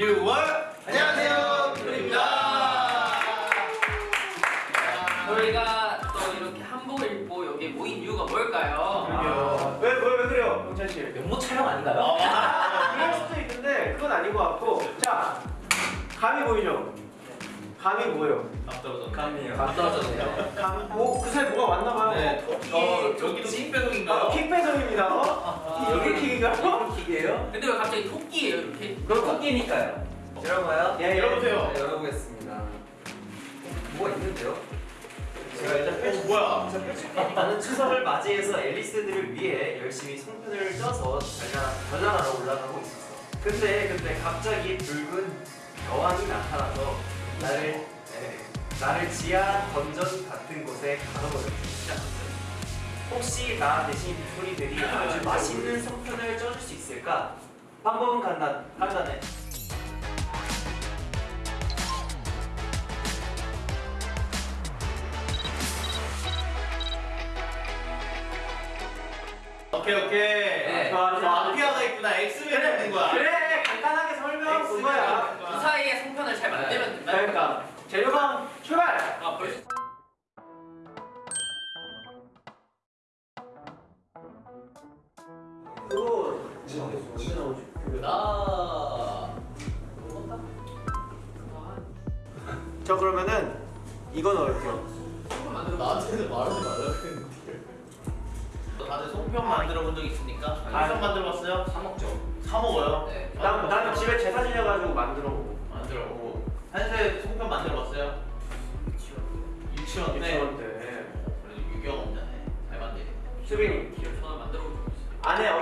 6월 안녕하세요 뷰입니다 저희가 또 이렇게 한복을 입고 여기 모인 이유가 뭘까요? 아, 왜, 왜, 왜 그래요, 경찬 씨? 면모 촬영 아닌가요? 아, 그럴 수도 있는데 그건 아닌 것 같고 자, 감이 보이죠? 감이 뭐예요? 앞서서 감이요. 감 떨어졌네요. 감, 뭐, 그 사이 뭐가 왔나 봐요. 네 토끼 어, 여기도 퀵배송인가요? 아, 퀵배송입니다. 어? 여기 퀵인가요? 퀵이에요? 근데 왜 갑자기 토끼예요 이렇게? 그럼 토끼니까요. 열어봐요. 예, 예. 열어보세요 자, 열어보겠습니다. 뭐가 있는데요? 제가 일단 어 펼쳐. 뭐야 나는 추석을 맞이해서 앨리스들을 위해 열심히 송편을 쪄서 전략, 전략하러 올라가고 있었어. 근데 근데 갑자기 붉은 여왕이 나타나서 나를 에, 나를 지하 던전 같은 곳에 가둬버렸기 시작했어요. 혹시 나 대신 빅토리들이 아주 맛있는 송편을 쪄줄 수 있을까? 방법은 간단, 간단해. 오케이 오케이 네. 좋아 좋아 마피아가 있구나 엑스맨 있는 거야 그래, 간단하게 설명한 그거야. 그 사이에 송편을 잘 만들면 된다. 그러니까, 재료방 출발!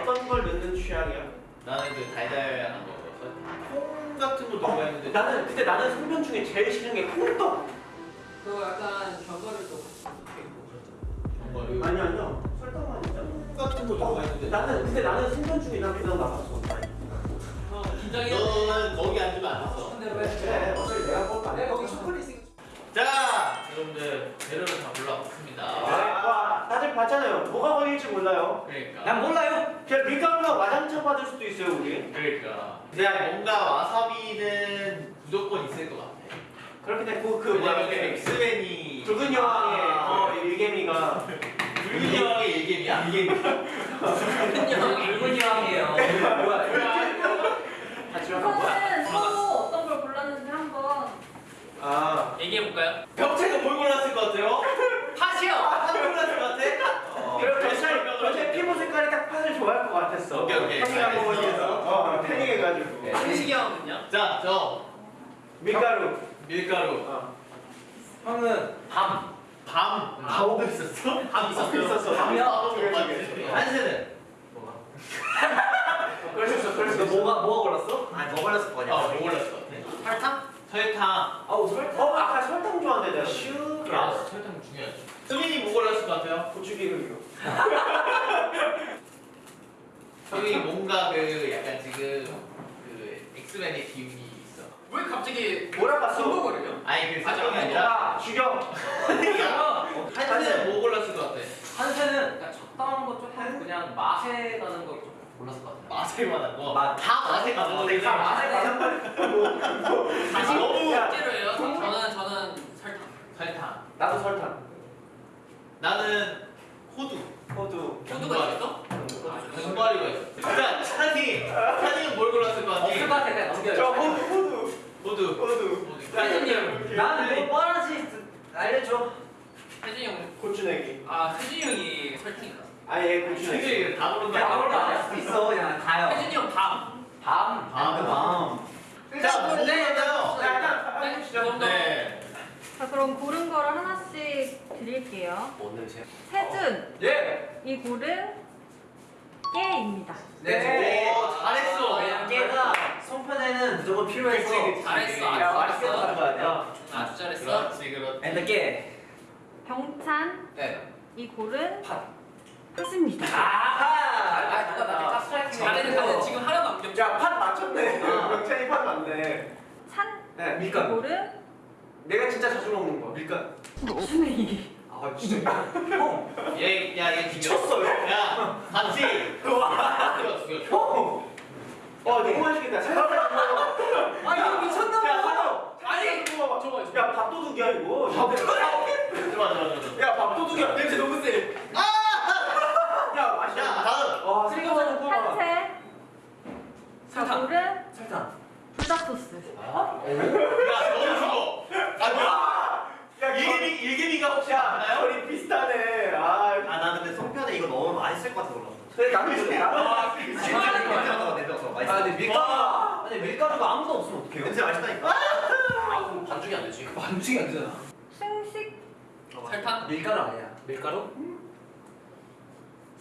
어떤 걸 넣는 취향이야? 나는 그 달달한 거 콩 같은 거 넣어야 했는데 나는 근데 나는 송편 중에 제일 싫은 게 콩떡. 그 약간 견과류 또 정말 아니 아니요. 설탕 아니죠. 콩 같은 거 넣어야 했는데 나는 근데 나는 송편 중에 난 그냥 나갔어. 어, 긴장해. 너는 거기 앉으면 안 됐어 근데 왜? 그래 어차피 내가 꼴 네, 거기 초콜릿 있으니까. 자 여러분들 재료를 다 골라봤습니다 와 다들 봤잖아요. 뭐가 걸릴지 몰라요. 그러니까 난 몰라요. 그냥 밀가루가 와장창 받을 수도 있어요 우리. 그러니까 그냥 뭔가 와사비는 무조건 있을 것 같아 그렇게 되고 그 뭐야 왜냐면 그 엑스맨이 붉은 여왕의 아, 어, 일개미가 붉은 여왕의 일개미야? 일개미 붉은 여왕, 붉은 여왕이에요. 같이 하는 거야? 이거는 서로 어떤 걸 골랐는지 한번 아 얘기해 볼까요? 병채가 뭘 골랐을 것 같아요? 팥이요. 팥 골랐을 그럼 경찰 피부 색깔이 딱 팥을 좋아할 것 같았어. 오케이, 오케이. 번 해서 어 태닝해가지고 승식이 형은요? 자, 저 밀가루. 밀가루 어. 형은 밤. 밤 밤도 있었어? 밤. 있었어. 밤이야? 그래, 그래. 한세는? 그럴 수 있어. 그럴 수 있어. 뭐가 뭐가 골랐어? 아니 뭐 골랐을 거냐? 어, 뭐 같아? 설탕? 설탕 아우 설탕. 어 아까 설탕 좋아한대 내가. 슈. 아, 설탕 중요하지 수민이 뭐 골랐을 것 같아요? 고추기름이요. 수민이 뭔가 그 약간 지금 그 엑스맨의 기운이 있어 왜 갑자기 뭐라 봤어? 중국어를요? 아니 그 아, 설탕이 아니라 아 죽여. 한세는 뭐 골랐을 것 같아? 한세는 그냥 적당한 거 조금 그냥 맛에 가는 거 조금 골랐을 것 같아. 맛에 관한 거? 맛. 다 맛에 가는 거지 다 맛에 가는 다시 너무 야. 실제로요? 저는 저는 설탕. 설탕 나도 설탕. 나는 호두 호두. 호두가 있어? 견과류가 있어 자, 찬이 찬이는 뭘 골랐을 것 같니? 없을 것 같아 그냥 넘겨요. 저 호두 호두. 호두. 혜진님. 나는 뭐 뻔하지 알려줘. 혜진이 형. 고추내기. 아 혜진이 형이 설탕이다. 아예. 솔직히 다 모른다 아무것도 안할 수도 있어 그냥 다요. 혜진이 형 밤. 밤. 밤. 밤. 자, 뭐 네, 골랐나요? 약간 네. 네자 그럼 고른 거를 하나씩 드릴게요 오늘 제. 세준 예. 이 골은 깨입니다 네. 오, 잘했어. 왜냐면 깨가 송편에는 무조건 필요해서. 잘했어. 야, 잘했어. 거 아니야? 아주 잘했어. 그렇지 그렇지 깨. 병찬 네. 이 골은 팥. 팥입니다 아하. 아 누가 나한테 짝스트라이킹. 잘했는 잘했는 지금 하나도 안 겹쳐. 야팥 맞췄네. 어. 명찬이 팥 맞네. 찬 네. 이 밀가루. 골은 내가 진짜 자주 먹는 거. 밀가루 순행이 아 진짜. 형얘야얘 미쳤어요? 야 같이. 와 형! 와 어, 너무 맛있겠다. 아 이거 미쳤나봐. 아니 이거 야 밥도둑이야 이거. 밥도둑 야? 밥도둑이야. 냄새 너무 세. 아! 야 맛있다. 야 다음 와 생각만 해도 산채 사탕. 사탕. 불닭소스. 아? 야 야 일개미 일개미가 혹시 야 맞나요? 결이 비슷하네. 아. 아 나 근데 송편에 이거 넣으면 맛있을 것 같아. 근데 나는 이거 나는 아, 아 근데 밀가루 아니 밀가루가 아무도 없으면 어떡해요? 냄새 맛있다니까. 아 그럼 반죽이 안 되지. 반죽이 안 되잖아. 승식 설탕. 밀가루 아니야. 밀가루.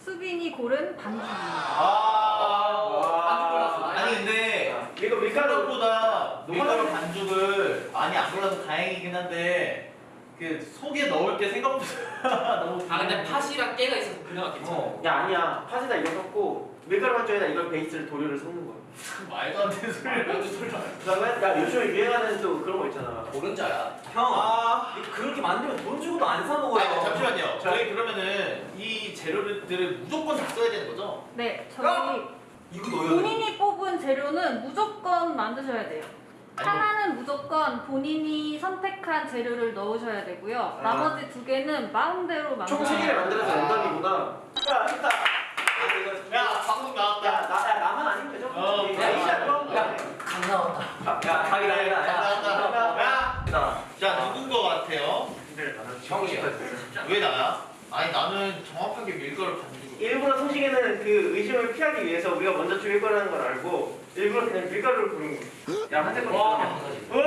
수빈이 고른 반죽. 아. 반죽 골랐어. 아니 근데 이거 밀가루 생각보다 밀가루 반죽을 많이 안 골라서 다행이긴 한데 그 속에 넣을 게 생각보다 너무. 아 근데 팥이랑 깨가 있어서 그나마 괜찮아. 어. 야 아니야 팥에다 이거 섞고 밀가루 반죽에다 이걸 베이스를 도료를 섞는 거야 말도 안 되는. 먼저 설탕. 그다음에 야 요즘에 유행하는 또 그런 거 있잖아 고른자야. 형. 아. 그렇게 만들면 돈 주고도 안 사 먹어요. 아니, 잠시만요. 저희 그러면은 이 재료들을 무조건 다 써야 되는 거죠? 네, 저희 이거 넣어야 돼. 본인이 뽑은 재료는 무조건 만드셔야 돼요. 하나는 무조건 본인이 선택한 재료를 넣으셔야 되고요. 나머지 두 개는 마음대로 총 만드셔야 3개를 돼요. 만들어서 랜덤이구나 야 좋다 야 방송 나왔다. 야, 나, 야 나만 아니면 되죠? 어, 야. 이시야 그럼 야, 강 나왔다. 야 그래, 나야 잘 나왔다. 야, 나. 자 누군 거 같아요? 형이야. 왜 나야? 아니 나는 정확하게 밀가루 반죽을. 일부러 소식에는 그 의심을 피하기 위해서 우리가 먼저 죽일 거라는 걸 알고 일부러 그냥 밀가루를 부른 거야 야 한대 거 와. 오!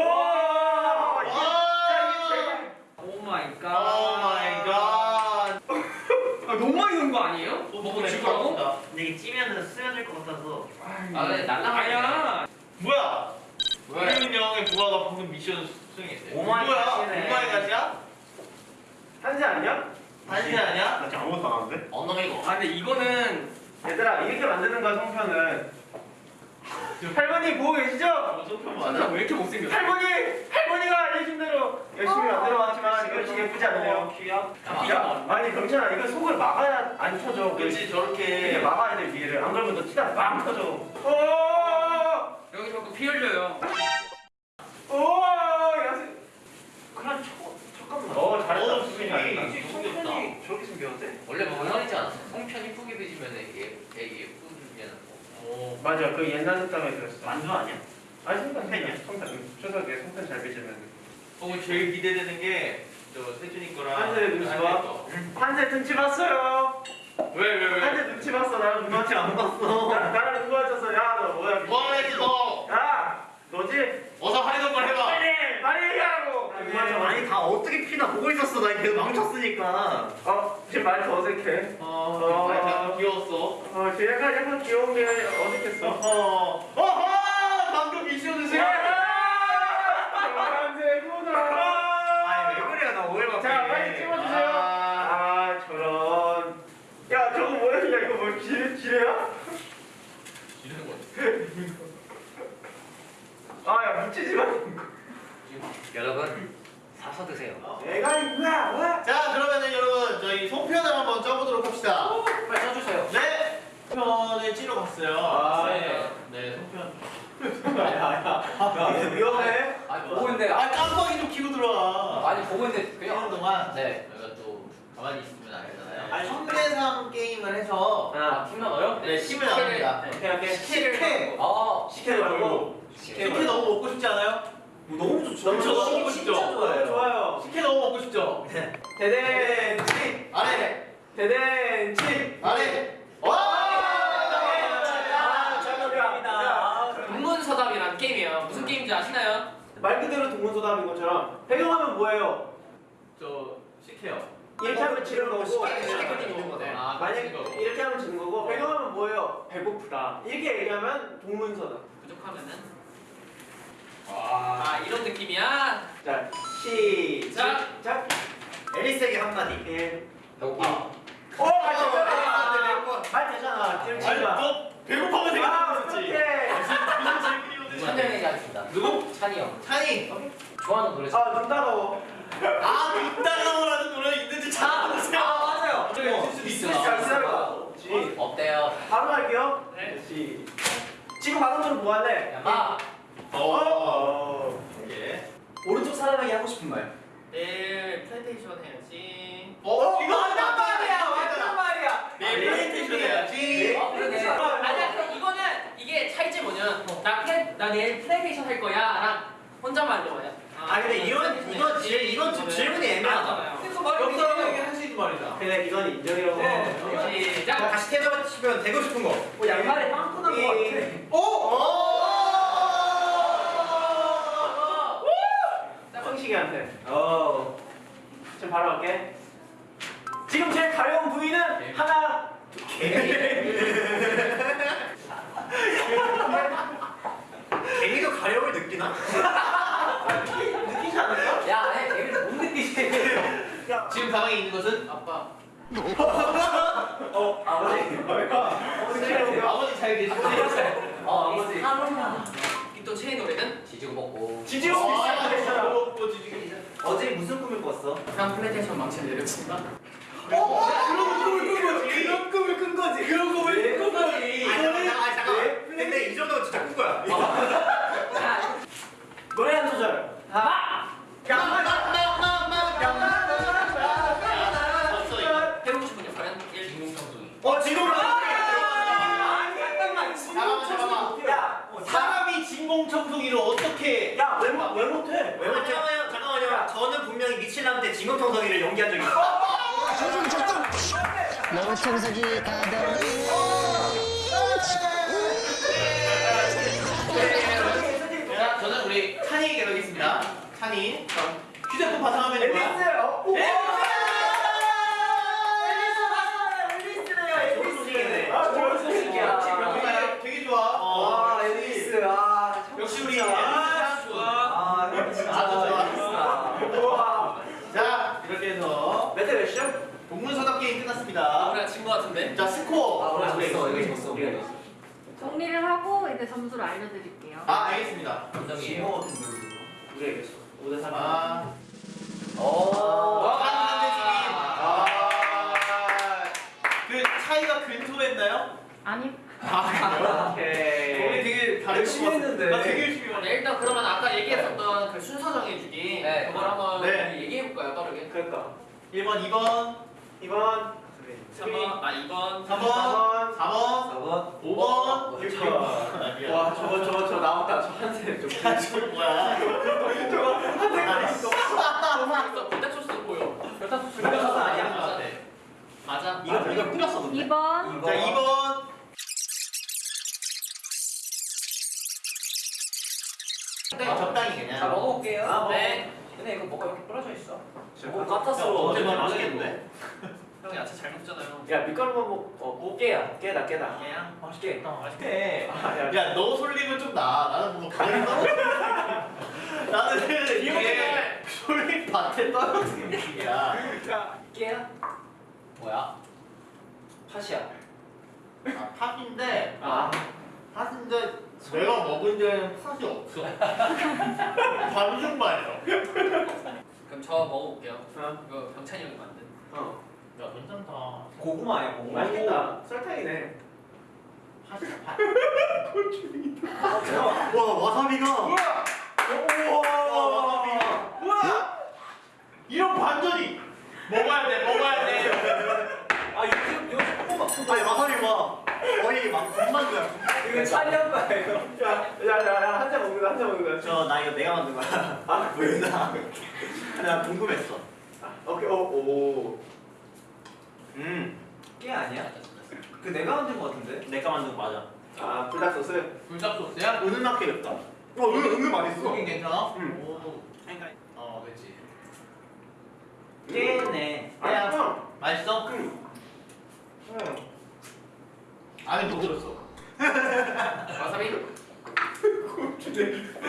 야, 이게 oh my oh my god. 아 너무 많이 넣은 거 아니에요? 먹고 죽으라고? 근데 이게 찌면은 스며들 것 같아서. 아 근데 날라가야. 뭐야? 왜? 우리민 형의 부하가 방금 미션 수행했어요. 오마이 뭐야? 갓이네. 오마이 갓이야? 한세 아니야? 단신 아니야? 나 지금 아무것도 안 하는데? 엉덩이고. 아 근데 이거는 얘들아 이렇게 만드는 거야 송편은 할머니 보고 계시죠? 뭐 맞아? 왜 이렇게 못생겼어? 할머니! 할머니가 알려준 대로 열심히 만들어왔지만 이거 예쁘지 않네요 귀야. 야, 아니 경찬아 이거 속을 막아야 안 터져 그렇지 저렇게. 막아야 돼 위에를 안 그러면 너 티다 빵 터져 오! 여기 자꾸 피 흘려요. 오! 야세 그냥 초 잠깐만. 어 잘했다 어, 수빈이 수빈이. 잘했다 송편이 저렇게 생겼는데? 원래 멍청이지 않았어? 송편이 푸게 빚으면 이게 이게 뿌리면 오. 맞아 그 옛날 속담에 들었어 만두 아니야? 아니 송편이야 송편 추석에 송편 잘 빚으면 어 제일 기대되는 게 저 세준이 거랑 한세 눈치 봐. 거. 한세 눈치 봤어요 왜 왜 왜? 한세 눈치 봤어 나랑 누가 눈치 안 봤어. 나, 나랑 누가 쳤어 야 너 뭐야 뭐 했어 너? 야 너지? 어서 하려던 걸 해봐. 빨리 빨리 얘기하라고 맞아. 아니 다 어떻게 피나 보고 있었어. 나 계속 망쳤으니까. 어 지금 말도 어색해 어, 많이 약간 귀여웠어. 어 지금 약간 약간 귀여운 게 어색했어 어허, 어허, 방금 미션 주세요. 한세구나 아니 왜 그래 나 오해를 받고. 자 빨리 찍어주세요 아. 아 저런 야 저거 뭐야 야 이거 뭐 지뢰 지뢰야? 이러는 거지. 아야 묻히지 마 여러분 사서 드세요. 내가 이거야 와 자, 그러면은 여러분 저희 송편을 한번 쪄보도록 합시다. 빨리 써주세요. 네. 송편을 찌러 갔어요. 아, 네. 네, 송편. 야 위험해 아니 보고 있는데 아, 아, 깜빡이 좀 키고 들어와. 아니 보고 있는데 그냥 네. 저희가 또 가만히 있으면 안 되잖아요. 아니, 현대상 게임을 해서 아 팀나 넣어요? 네, 10을 나갑니다. 오케이 오케이 식혜. 아 시켜말고 식혜 너무 먹고 싶지 않아요? 너무 좋죠. 너무 너무 먹고 싶죠? 진짜 좋아요. 좋아요 식혜 너무 먹고 싶죠? 대댄치 아래, 대댄치 아래. 와! 아, 정답이야. 동문서답이란 게임이에요. 무슨 게임인지 아시나요? 말 그대로 동문서답인 것처럼 배경화면 뭐예요? 저 식혜요. 이렇게 하면 지는 거고. 아, 만약. 이렇게 하면 지는 거고 배경화면 뭐예요? 배고프다 이렇게 얘기하면 동문서답 부족하면은 와. 아 이런 느낌이야. 자 시작 작 에리스에게 한마디. 1 배고파. 오! 말 되잖아 말 되잖아 지금 지금 배고파면 아 먹었지. 그렇게 찬영이 하겠습니다. 누구? 찬이 형. 찬이. 좋아하는 노래. 아 눈 따가워 아, 빅달러라는 노래 있는지 잘 아세요? 맞아요. 있을 수 있어요 지 어때요? 바로 할게요 네. 시 지금 방금 전에 뭐 할래? 야 마. 어. 어 예. 오른쪽 사람에게 하고 싶은 말. 내일 플레이스테이션 해야지. 어? 이거 맞단 말이야 맞단 말이야 내일 플레이스테이션 해야지. 어, 그러네. 아니야, 근데 이거는 이게 차이점이 뭐냐면 나, 플레, 나 내일 플레이스테이션 할 거야 랑 혼잣말로 해. 아 근데 이건 이건 질 이건 좀 질문이 애매하다. 그거 말이 옆 사람에게 할수 있는 말이잖아. 그래 이건 인정이라고 네. 다시 태어나시면 되고 싶은 거. 어, 양말에 빵꾸 난거 같아. 성식이한테 어. 지금 바로 갈게. 지금 제일 가려운 부위는 하나 개미도 가려움을 느끼나? 느끼지 않을까? 야, 애 애를 못 느끼지. 지금 가방에 있는 것은 아빠. 어 아버지 아버지 잘 계시네. 어 아버지 또 체인 노래는 지지고 먹고. 지지고 아, 뭐, 뭐, 지지기. 어제 무슨 꿈을 꿨어? 그냥 플레이테이션 망치 내려친다. 그런 꿈을 꾼 거지. 그런 꿈을 꾼 거지. 그런 꿈을 꾼 거지. 아니 잠깐. 근데 이 정도면 진짜 꾼 거야. 노래 한 소절 하나 진검청소기를 연기한 적이 있어. 너무 청소기 가득 자, 저는 우리 찬이 에게. 찬이. 휴대폰 바탕화면이 뭐야? 앨리스요. 오! 앨리스래요. 좋은 소식이네. 아, 좋은 소식이야. 되게, 되게 좋아. 아, 앨리스. 아, 역시 우리 진짜. 앨리스 좋아. 아, 진짜. 아주 좋아. 앨리스다. 우와. 자, 이렇게 해서 몇 대 몇이요? 동문서답 게임 아, 끝났습니다. 우리가 진 거 같은데? 자, 스코어. 아, 우리가 우리 졌어. 우리 이거 졌어. 우리가 졌어. 정리를 하고 이제 점수를 알려드릴게요. 아, 알겠습니다. 감정이에요. 우리가 이겼어. 5대 3. 아, 오. 아, 한대수님. 아, 그 차이가 근소했나요? 아니 아, 우리 오케이. 되게 다른 열심히. 했는데. 나 되게 열심히 네, 했네. 일단 그러면 아까 얘기했었던 그 순서 정해주기 네. 그걸 한번 네. 얘기해볼까요 빠르게? 그러니까. 1번, 2번, 2번. 3번, 아 2번 3번, 4번, 4번. 5번, 6번. 6번. 와, 저거, 저거, 저 나왔다. 저 한색. 저 야, 저거 뭐야? 저거 한색 있어. 있어 불닭 소스 보여 불닭 소스 아니야? 맞아 맞아 이거 이거 뿌렸어 근데. 2번 자, 2번. 아, 적당히 그냥. 자 먹어볼게요. 아, 뭐. 네 근데 이거 뭐가 이렇게 부러져 있어? 뭐 야, 까탔어. 어제 뭐 맛있겠는데? 형 야채 잘 먹잖아요 야, 밀가루만 먹, 어, 뭐 깨야. 깨다, 깨다. 그냥 맛있게. 맛있게. 아, 야, 야, 너 솔잎은 좀 나. 나는 뭔가 가만히 떨어져. 나는 이게 솔잎 밭에 떨어지는 느낌이야. 야, 깨야? 뭐야? 팥이야. 아, 팥인데, 아, 팥인데 내가 먹은 데는 팥이 없어. 반죽만 있어. 그럼 저 먹어볼게요 어. 이거 병찬이 형이 만든 어. 야, 괜찮다. 고구마 아니야 고구마. 맛있겠다. 설탕이네. 팥. 와 와사비가. 우와! 와사비가. 우와! 이런 반전이 먹어야 돼, 먹어야 돼. 아, 요즘, 요즘 조금만. 아니 와사비 봐. 거의 막 군만두야. 이거 찬이한 거예요. 야, 야, 야, 야, 한 잔 먹는 거야, 한잔 먹는 거야. 저나 이거 내가 만든 거야. 아, 왜 나? 나 궁금했어. 오케이, 오, 오. 음. 깨 아니야? 그 내가 만든 거 같은데? 내가 만든 거 맞아. 아, 불닭 소스. 불닭 소스야? 은은하게 맵다. 어 은, 은근 맛있어. 소긴 괜찮아? 응. 오. 그러니까 어, 그렇지. 깨네. 야. 응. 맛있어? 응. 응. 안에 뭐 들었어? 와사비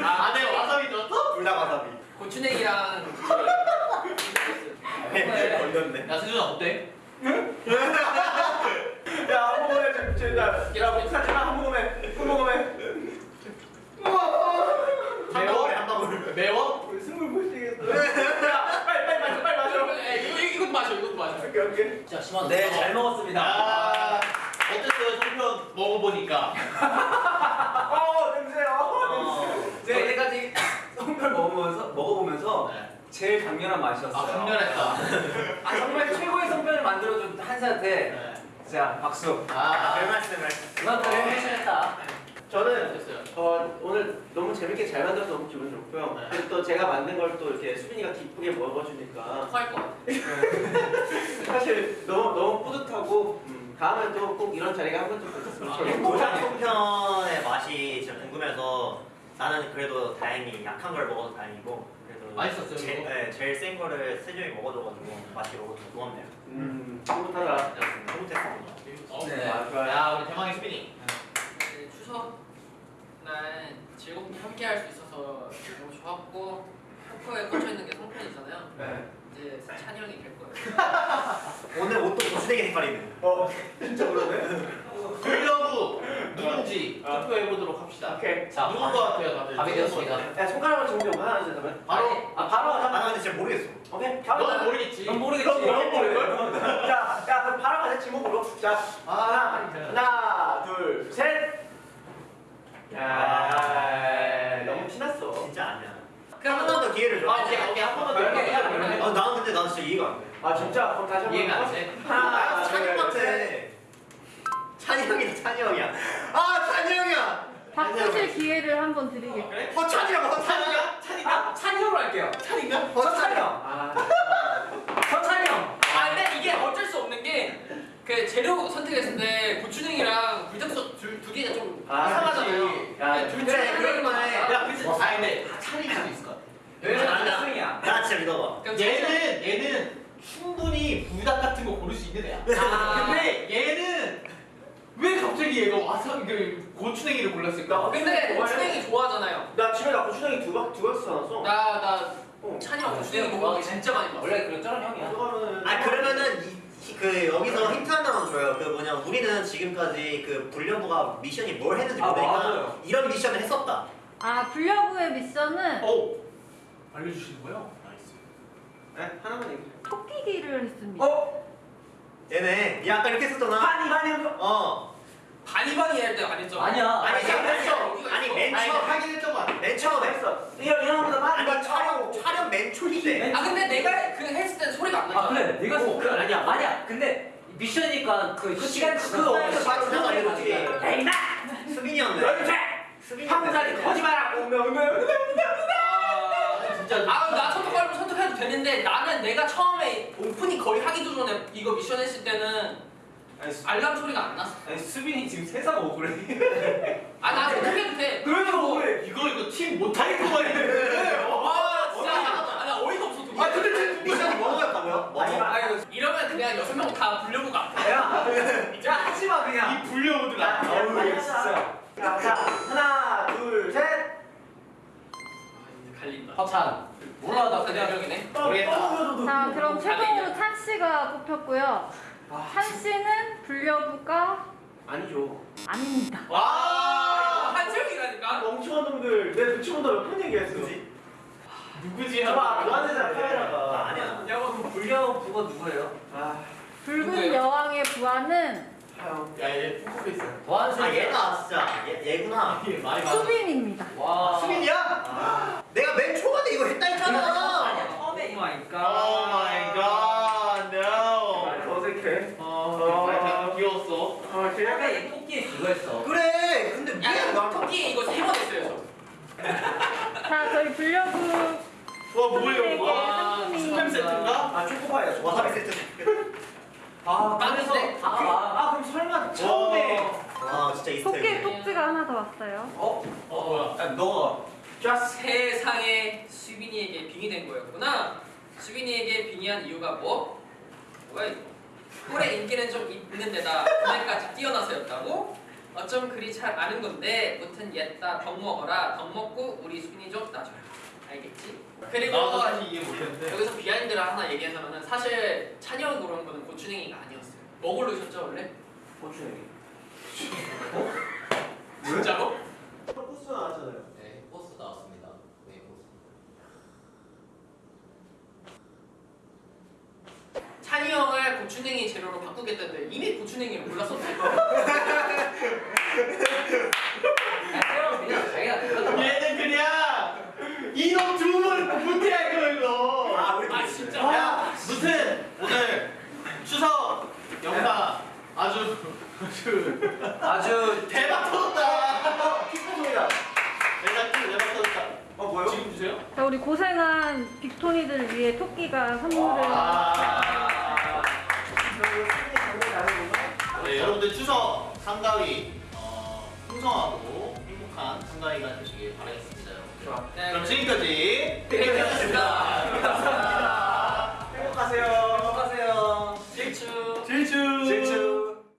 아, 안에 와사비 들었어? 불닭 와사비. 고추냉이랑 네, 걸렸네. 야, 수준아 어때? 야, 한 모금에 좀, 저, 나, 야, 목사지마, 한 모금에, 한 모금에. 한 방울에 한 방울. 매워? 우리. 야, 빨리, 빨리 마셔, 빨리 마셔. 에, 이거 이것도 마셔 이것도 마셔 오케이, 오케이. 네, 잘 먹었습니다. 야, 어땠어요? 송편 먹어보니까. 어, 냄새, 어, 어, 냄새. 저 때까지 송편 먹으면서 먹어보면서 네. 제일 강렬한 맛이었어요. 아 강렬했다. 아, 정말 최고의 송편을 만들어준 한사한테 네. 자 박수. 아 별 말씀을. 그만큼 해주셨다. 저는 됐어요. 어, 오늘 너무 재밌게 잘 만들어서 너무 기분 좋고요. 네. 그리고 또 제가 만든 걸 또 이렇게 수빈이가 기쁘게 먹어주니까 토할 것 같아. 사실 너무 너무 뿌듯하고 음, 다음에 또 꼭 이런 자리가 한번더 있었으면 아, 좋겠고 고장 송편의 맛이 진짜 궁금해서 나는 그래도 다행히 약한 걸 먹어서 다행이고 그래도 맛있었어요, 제, 이거? 네, 제일 센 거를 세종이 먹어줘가지고 맛이 너무 고맙네요. 음, 뿌듯하다. 뿌듯했습니다. 어, 네. 네. 아, 좋아요. 야 우리 대망의 수빈이. 네, 추석 날 즐겁게 함께 할 수 있어서 너무 좋았고 포커에 꽂혀 있는 게 송편이잖아요. 네. 이제 찬이 형이 될 거예요. 오늘 옷도 고추대게 색깔이네. 어, 진짜 그러네. 불려부 누군지 어. 투표해 보도록 합시다. 오케이. 자 누군 것 같아요 다들? 답이 되었습니다. 야, 손가락으로 정리하고 하나 둘 그러면. 바로 아, 바로 하자. 아, 나 근데 진짜 모르겠어. 오케이. 바로 하자. 모르겠지. 넌 모르겠지. 너무 모를걸? 자, 야, 그럼 바로 가자, 지목으로. 자, 하나, 하나, 둘, 셋. 야, 너무 티났어. 진짜 아니야. 그럼 한 번 더 기회를 줘. 아 오케이 오케이 한 번만 더. 아, 나는 근데 난 진짜 이해가 안 돼. 아, 진짜? 그럼 다시 한 번. 이해가 안? 돼. 하나, 아, 둘. 셋. 찬이 형이다, 찬이 형이야. 아, 찬이 형이야. 바꾸실 기회를 한번 드리겠습니다. 그래? 허찬이라고, 허찬이야. 찬이가? 찬이가? 아, 찬이 형으로 할게요. 찬이가? 허찬이 형. 아, 허찬이 형. 아 근데 이게 어쩔 수 없는 게 그 재료 선택했을 때 고추냉이랑 불닭소 둘, 두 개가 좀 아, 이상하잖아요. 그치. 야, 네, 둘 그래, 중에 그럴 하나만 만해. 하자. 야 그치. 아 근데 찬이일 수도 있을 것 같아. 왜냐면 아니야. 나는 승이야. 나 진짜 믿어봐. 그럼 얘는 얘는 충분히 불닭 같은 거 고를 수 있는 애야. 아. 근데 얘는 왜 갑자기 얘가 와사비 그 고추냉이를 골랐을까? 근데 고추냉이 좋아하잖아요. 나 집에 나 고추냉이 두 박, 두 박스 사놨어. 나나 어. 찬이 형 고추냉이 먹는 거 진짜 많이 봤어. 원래 그런 쩌는 형이야. 그러면은. 아 그러면은 이, 이- 그 여기서 힌트 하나만 줘요. 그 뭐냐 우리는 지금까지 그 불려부가 미션이 뭘 했는지 아, 모르니까 맞아요. 이런 미션을 했었다. 아 불려부의 미션은 오 알려주시는 거예요? 네, 하나만 얘기해. 토끼기를 했습니다. 어? 얘네 야 아까 이렇게 했었잖아. 한 거. 어. 바니바니 할때안 했죠? 아니야. 아니 아니, 맨 아니. 맨 아니 처음 하긴 했던 거 같아. 맨 처음에 했어. 이런 이런 거보다 많이. 아니 촬영 촬영 맨 초인데. 아 근데 내가 그 했을 땐 소리가 안 나잖아. 아 그래 내가 어, 그 아니야 아니야 근데 미션이니까 그 시간 그 그거 시간에서 다 지나가는 거지. 에이 나 수빈이었네. 수빈이 황사리 거짓말하고 오면 오면 아 진짜. 아나 선택하려면 선택해도 되는데 나는 내가 처음에 오프닝 거의 하기도 전에 이거 미션 했을 때는 아니, 수- 알람 소리가 안 났어. 아니 수빈이 지금 세상 억울해. 아나 선택해도 돼. 그래도 억울해. 이거 이거 팀 못하겠구만 이랬는데. 와 진짜 아, 나 어이가 없어. 아 근데 지금 미션이? 뭐? 아니, 아니, 이러면 그냥 여섯 명 다 불려보가 안 돼. 야, 야 하지 마 그냥. 이 불려오더라. 어우 진짜. 자, 자, 하나, 둘, 셋. 갈린다. 허찬 몰라 나 그냥 그냥 명이네. 모르겠다. 자 그럼 최종으로 찬 씨가 뽑혔고요. 찬 씨는 불려부가 아니죠. 아닙니다. 와. 한정이라니까. 멍청한 놈들. 내 눈치 본다 몇번 얘기했어. 누구지? 봐봐, 너한테잖아 카메라가. 아니야. 야 그럼 불려 부가 누구예요? 아, 붉은 누구예요? 여왕의 부하는 하영. 야얘 포커페이스. 아 보안색 얘가 진짜 얘, 얘구나. 많아. 수빈입니다. 와 수빈이야? 내가 맨 초반에 이거 했다 했잖아. 아니야 처음에 이거 오 아니까 마이 갓. No. 어색해. 어. 많이 다 귀여웠어. 어, 아까 걔가 얘 토끼 그거 했어 그래. 근데 야, 미안 나 토끼 이거 세 번 했어요, 저. 자 저희 불려부 와 뭐예요? 선생님에게 와 상품이 스팸 세트인가? 아 초코파이야. 초코파이. 와사비 세트. 아, 그래서 근데 아, 아, 아, 그럼 설마 처음에 와 진짜 토끼 이스테이크. 꼭지가 하나 더 왔어요. 어? 어 뭐야? 야, 너 just 세상에 수빈이에게 빙의된 거였구나. 수빈이에게 빙의한 이유가 뭐? 뭐야 이거? 꼴의 인기는 좀 있는 데다 그날까지 뛰어나서였다고? 어쩜 그리 잘 아는 건데 무튼 옛다 덕 먹어라 덕 먹고 우리 수빈이 좀 놔줘라 알겠지? 그리고 나도 사실 이해 못했는데. 여기서 비하인드를 하나 얘기하자면은 사실 찬이 형이 고른 거는 고추냉이가 아니었어요 뭐 고르셨죠 원래? 고추냉이. 진짜로? 포스 나왔잖아요. 네, 포스 나왔습니다. 네, 포스. 찬이 형을 고추냉이 재료로 바꾸겠다는데 이미 고추냉이를 골랐었어요 야 그냥 자기가 그거 얘는 그냥 이놈 두분 못해 이거 이거. 아주 대박 터졌다. 킥보드입니다. 대박 대박 터졌다. 어 뭐요? 지금 주세요. 자, 우리 고생한 빅토니들 위해 토끼가 선물을. 아. 네, 여러분들 추석 한가위 어, 풍성하고 행복한 한가위가 되시길 바라겠습니다. 여러분들. 좋아. 네, 그럼 지금까지 팩트였습니다. 감사합니다.